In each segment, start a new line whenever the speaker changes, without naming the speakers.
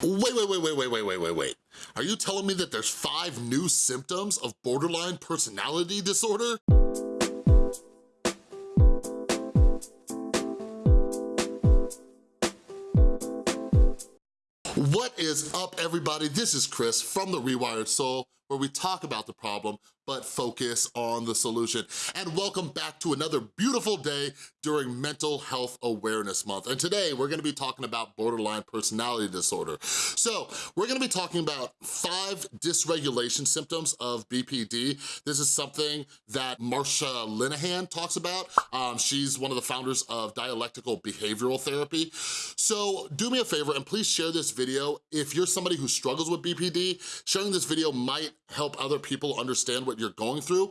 Wait, wait, wait, wait, wait, wait, wait, wait, wait. Are you telling me that there's five new symptoms of borderline personality disorder? What is up, everybody? This is Chris from The Rewired Soul, where we talk about the problem, but focus on the solution. And welcome back to another beautiful day during Mental Health Awareness Month. And today, we're gonna be talking about borderline personality disorder. So, we're gonna be talking about five dysregulation symptoms of BPD. This is something that Marsha Linehan talks about. Um, she's one of the founders of Dialectical Behavioral Therapy. So, do me a favor and please share this video. If you're somebody who struggles with BPD, sharing this video might help other people understand what you're going through,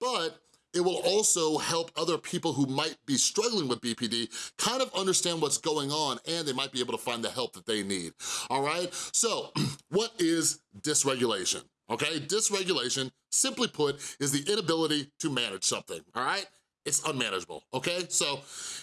but it will also help other people who might be struggling with BPD kind of understand what's going on and they might be able to find the help that they need, all right? So what is dysregulation? Okay, dysregulation, simply put, is the inability to manage something, all right? It's unmanageable, okay? So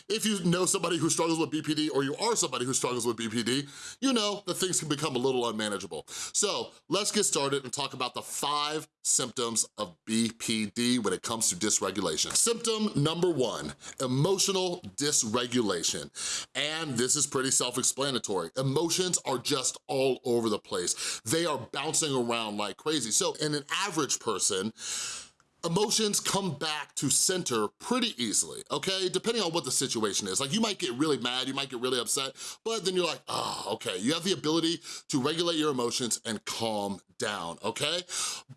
if you know somebody who struggles with BPD or you are somebody who struggles with BPD, you know that things can become a little unmanageable. So let's get started and talk about the five symptoms of BPD when it comes to dysregulation. Symptom number one, emotional dysregulation. And this is pretty self-explanatory. Emotions are just all over the place. They are bouncing around like crazy. So in an average person, emotions come back to center pretty easily, okay? Depending on what the situation is. Like you might get really mad, you might get really upset, but then you're like, oh, okay. You have the ability to regulate your emotions and calm down, okay?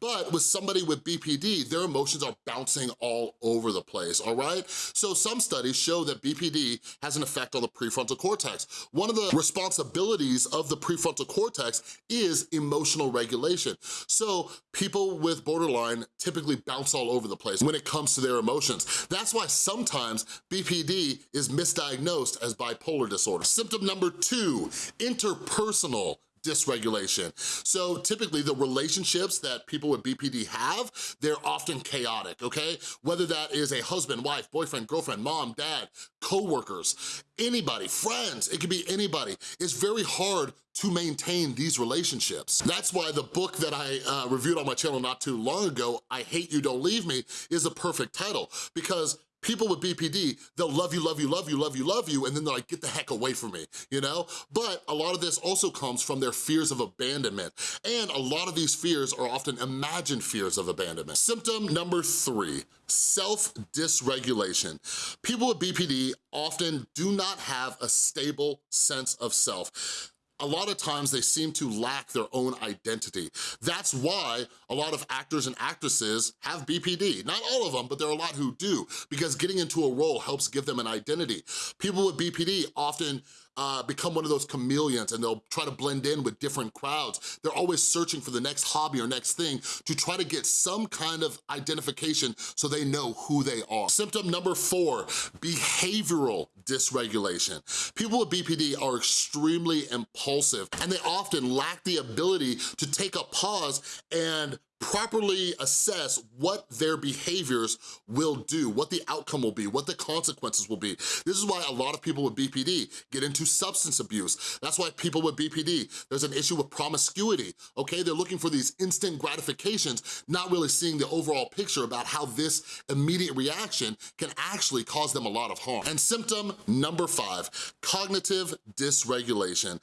But with somebody with BPD, their emotions are bouncing all over the place, all right? So some studies show that BPD has an effect on the prefrontal cortex. One of the responsibilities of the prefrontal cortex is emotional regulation. So people with borderline typically bounce all over the place when it comes to their emotions. That's why sometimes BPD is misdiagnosed as bipolar disorder. Symptom number two, interpersonal dysregulation. So typically the relationships that people with BPD have, they're often chaotic, okay? Whether that is a husband, wife, boyfriend, girlfriend, mom, dad, co-workers, anybody, friends, it could be anybody. It's very hard to maintain these relationships. That's why the book that I uh, reviewed on my channel not too long ago, I Hate You, Don't Leave Me, is a perfect title because people with BPD, they'll love you, love you, love you, love you, love you, and then they're like, get the heck away from me, you know? But a lot of this also comes from their fears of abandonment. And a lot of these fears are often imagined fears of abandonment. Symptom number three, self-dysregulation. People with BPD often do not have a stable sense of self a lot of times they seem to lack their own identity. That's why a lot of actors and actresses have BPD. Not all of them, but there are a lot who do, because getting into a role helps give them an identity. People with BPD often uh, become one of those chameleons and they'll try to blend in with different crowds. They're always searching for the next hobby or next thing to try to get some kind of identification so they know who they are. Symptom number four, behavioral dysregulation. People with BPD are extremely impulsive and they often lack the ability to take a pause and properly assess what their behaviors will do, what the outcome will be, what the consequences will be. This is why a lot of people with BPD get into substance abuse. That's why people with BPD, there's an issue with promiscuity, okay? They're looking for these instant gratifications, not really seeing the overall picture about how this immediate reaction can actually cause them a lot of harm. And symptom number five, cognitive dysregulation.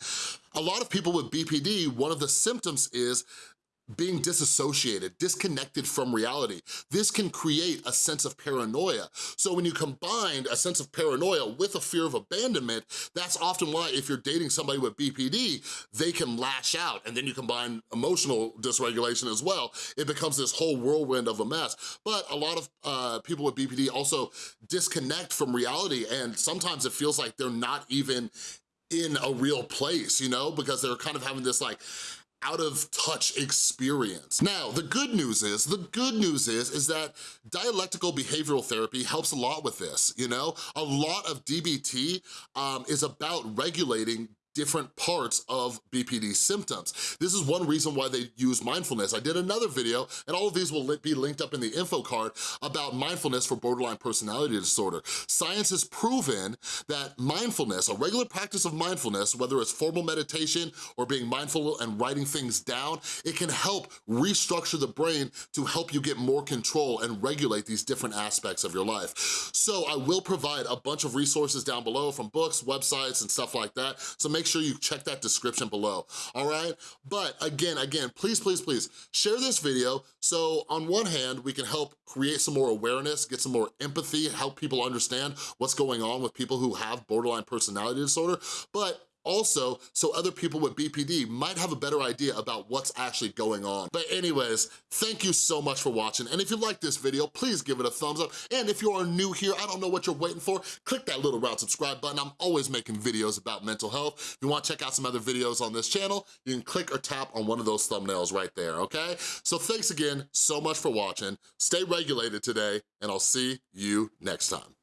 A lot of people with BPD, one of the symptoms is being disassociated, disconnected from reality. This can create a sense of paranoia. So when you combine a sense of paranoia with a fear of abandonment, that's often why if you're dating somebody with BPD, they can lash out. And then you combine emotional dysregulation as well. It becomes this whole whirlwind of a mess. But a lot of uh, people with BPD also disconnect from reality and sometimes it feels like they're not even in a real place, you know, because they're kind of having this like out of touch experience. Now, the good news is, the good news is, is that dialectical behavioral therapy helps a lot with this, you know? A lot of DBT um, is about regulating different parts of BPD symptoms. This is one reason why they use mindfulness. I did another video, and all of these will be linked up in the info card about mindfulness for borderline personality disorder. Science has proven that mindfulness, a regular practice of mindfulness, whether it's formal meditation or being mindful and writing things down, it can help restructure the brain to help you get more control and regulate these different aspects of your life. So I will provide a bunch of resources down below from books, websites, and stuff like that. So make sure you check that description below, all right? But again, again, please, please, please, share this video so on one hand, we can help create some more awareness, get some more empathy, help people understand what's going on with people who have borderline personality disorder, but also so other people with BPD might have a better idea about what's actually going on. But anyways, thank you so much for watching. And if you like this video, please give it a thumbs up. And if you are new here, I don't know what you're waiting for, click that little round subscribe button. I'm always making videos about mental health. If you wanna check out some other videos on this channel, you can click or tap on one of those thumbnails right there, okay? So thanks again so much for watching. Stay regulated today, and I'll see you next time.